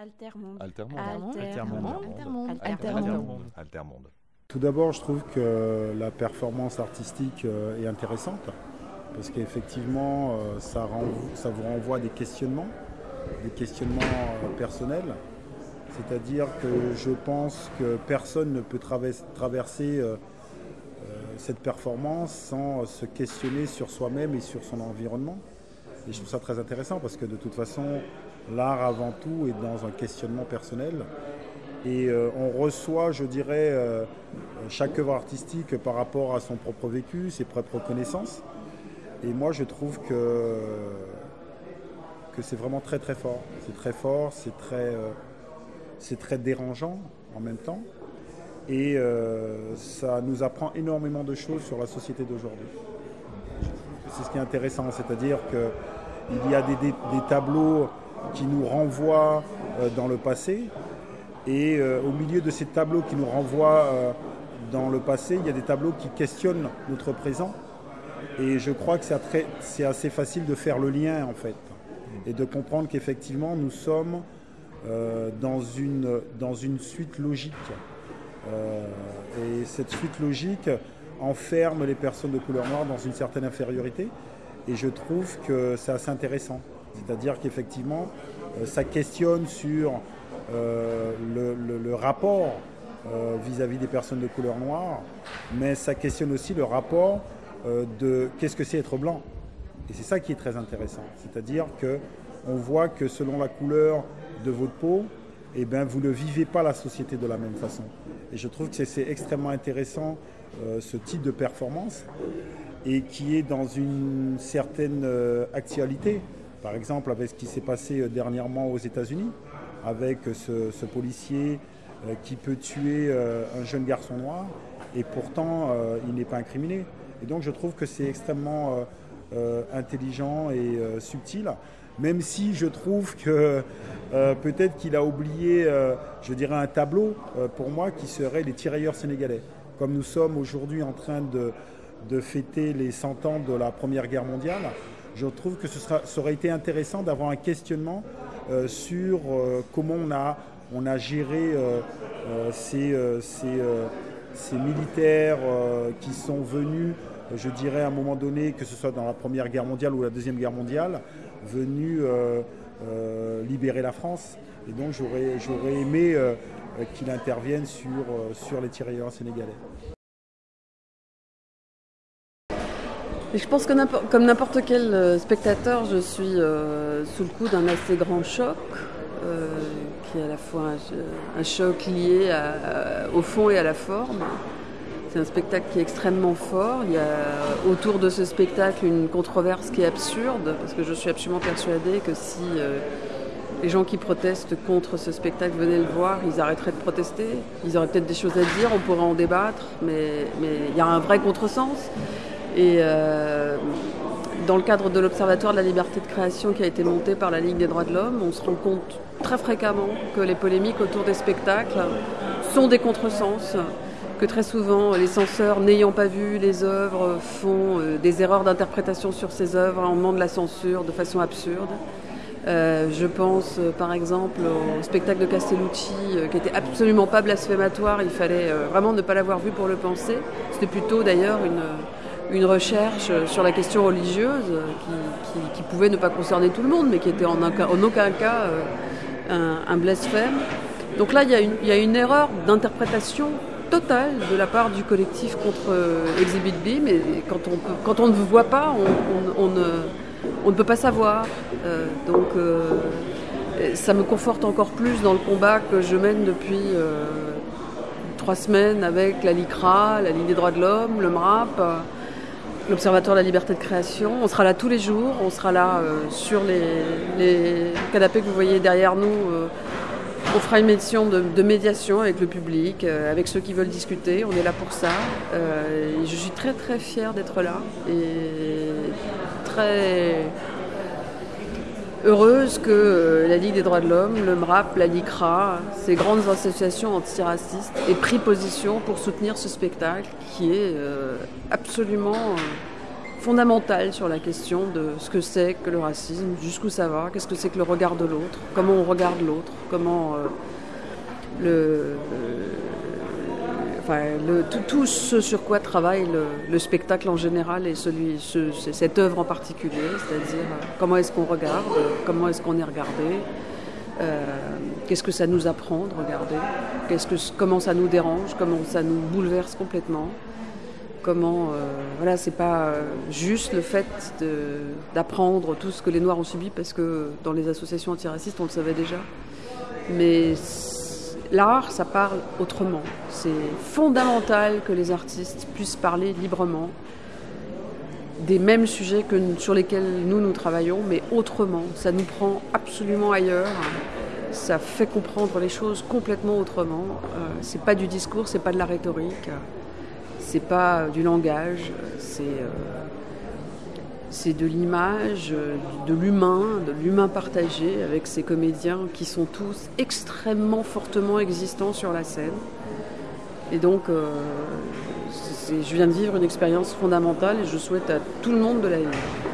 Altermonde. Altermonde. Altermonde. Altermonde. Altermonde. Altermonde. Tout d'abord, je trouve que la performance artistique euh, est intéressante parce qu'effectivement, euh, ça, ça vous renvoie à des questionnements, des questionnements euh, personnels. C'est-à-dire que je pense que personne ne peut traverser cette performance sans se questionner sur soi-même et sur son environnement. Et je trouve ça très intéressant parce que de toute façon, l'art avant tout est dans un questionnement personnel. Et euh, on reçoit, je dirais, euh, chaque œuvre artistique par rapport à son propre vécu, ses propres connaissances. Et moi, je trouve que, que c'est vraiment très très fort. C'est très fort, c'est très, euh, c'est très dérangeant en même temps. Et ça nous apprend énormément de choses sur la société d'aujourd'hui. C'est ce qui est intéressant, c'est-à-dire qu'il y a des, tableaux qui nous renvoient euh, dans le passé, et euh, au milieu de ces tableaux qui nous renvoient euh, dans le passé, il y a des tableaux qui questionnent notre présent. Et je crois que c'est assez facile de faire le lien en fait. Et de comprendre qu'effectivement nous sommes dans, une, dans une suite logique. Et cette suite logique enferme les personnes de couleur noire dans une certaine infériorité. Et je trouve que c'est assez intéressant. C'est-à-dire qu'effectivement, euh, ça questionne sur euh, le, rapport euh, vis-à-vis des personnes de couleur noire, mais ça questionne aussi le rapport de qu'est-ce que c'est être blanc. Et c'est ça qui est très intéressant. C'est-à-dire que on voit que selon la couleur de votre peau, eh ben, vous ne vivez pas la société de la même façon. Et je trouve que c'est- extrêmement intéressant euh, ce type de performance et qui est dans une certaine euh, actualité. Par exemple, avec ce qui s'est passé euh, dernièrement aux États-Unis, avec ce, policier qui peut tuer un jeune garçon noir et pourtant il n'est pas incriminé. Et donc je trouve que c'est extrêmement intelligent et euh, subtil, même si je trouve que euh, peut-être qu'il a oublié, euh, je dirais, un tableau euh, pour moi qui serait les tirailleurs sénégalais. Comme nous sommes aujourd'hui en train de, de fêter les 100 ans de la Première Guerre mondiale, je trouve que ce sera, ça aurait été intéressant d'avoir un questionnement euh, sur euh, comment on a, on a géré euh, euh, ces, euh, ces, euh, militaires euh, qui sont venus, euh, je dirais à un moment donné, que ce soit dans la Première Guerre mondiale ou la Deuxième Guerre mondiale, venus euh, euh, libérer la France. Et donc j'aurais aimé euh, qu'il intervienne sur, sur les tirailleurs sénégalais. Je pense que comme n'importe quel spectateur, je suis sous le coup d'un assez grand choc, qui est à la fois un, choc lié au fond et à la forme. C'est un spectacle qui est extrêmement fort. Il y a autour de ce spectacle une controverse qui est absurde, parce que je suis absolument persuadée que si euh, les gens qui protestent contre ce spectacle venaient le voir, ils arrêteraient de protester. Ils auraient peut-être des choses à dire, on pourrait en débattre, mais il y a un vrai contresens. Et euh, dans le cadre de l'Observatoire de la liberté de création qui a été monté par la Ligue des droits de l'homme, on se rend compte très fréquemment que les polémiques autour des spectacles sont des contresens, que très souvent les censeurs n'ayant pas vu les œuvres font euh, des erreurs d'interprétation sur ces œuvres en demandent la censure de façon absurde. Euh, je pense euh, par exemple au spectacle de Castellucci qui était absolument pas blasphématoire, il fallait vraiment ne pas l'avoir vu pour le penser. C'était plutôt d'ailleurs une, recherche sur la question religieuse qui, pouvait ne pas concerner tout le monde mais qui était en, aucun- cas un, blasphème. Donc là il y a une erreur d'interprétation totale de la part du collectif contre euh, Exhibit B, mais quand on, peut- quand ne voit pas, on- ne peut pas savoir. Euh, donc euh, ça me conforte encore plus dans le combat que je mène depuis trois semaines avec la LICRA, la Ligue des droits de l'homme, le MRAP, l'Observatoire de la liberté de création. On sera là tous les jours, on sera là sur les canapés que vous voyez derrière nous. On fera une mission de, médiation avec le public, euh, avec ceux qui veulent discuter. On est là pour ça. Euh, je suis très très fière d'être là et très heureuse que euh, la Ligue des droits de l'homme, le MRAP, la LICRA, ces grandes associations antiracistes aient pris position pour soutenir ce spectacle qui est absolument fondamentale sur la question de ce que c'est que le racisme, jusqu'où ça va, qu'est-ce que c'est que le regard de l'autre, comment on regarde l'autre, comment euh, le, le, tout, ce sur quoi travaille le, le, spectacle en général et celui, ce, cette œuvre en particulier, c'est-à-dire euh, comment est-ce qu'on regarde, comment est-ce qu'on est regardé, euh, qu'est-ce que ça nous apprend de regarder, qu'est-ce que, comment ça nous dérange, comment ça nous bouleverse complètement. Comment, euh, voilà, c'est pas euh, juste le fait d'apprendre tout ce que les Noirs ont subi, parce que dans les associations antiracistes, on le savait déjà. Mais l'art, ça parle autrement. C'est fondamental que les artistes puissent parler librement des mêmes sujets que, sur lesquels nous, nous travaillons, mais autrement. Ça nous prend absolument ailleurs. Ça fait comprendre les choses complètement autrement. Euh, c'est pas du discours, c'est pas de la rhétorique c'est pas du langage, c'est euh, c'est de l'image, de l'humain, de l'humain partagé avec ces comédiens qui sont tous extrêmement fortement existants sur la scène. Et donc, euh, je viens de vivre une expérience fondamentale et je souhaite à tout le monde de la vivre.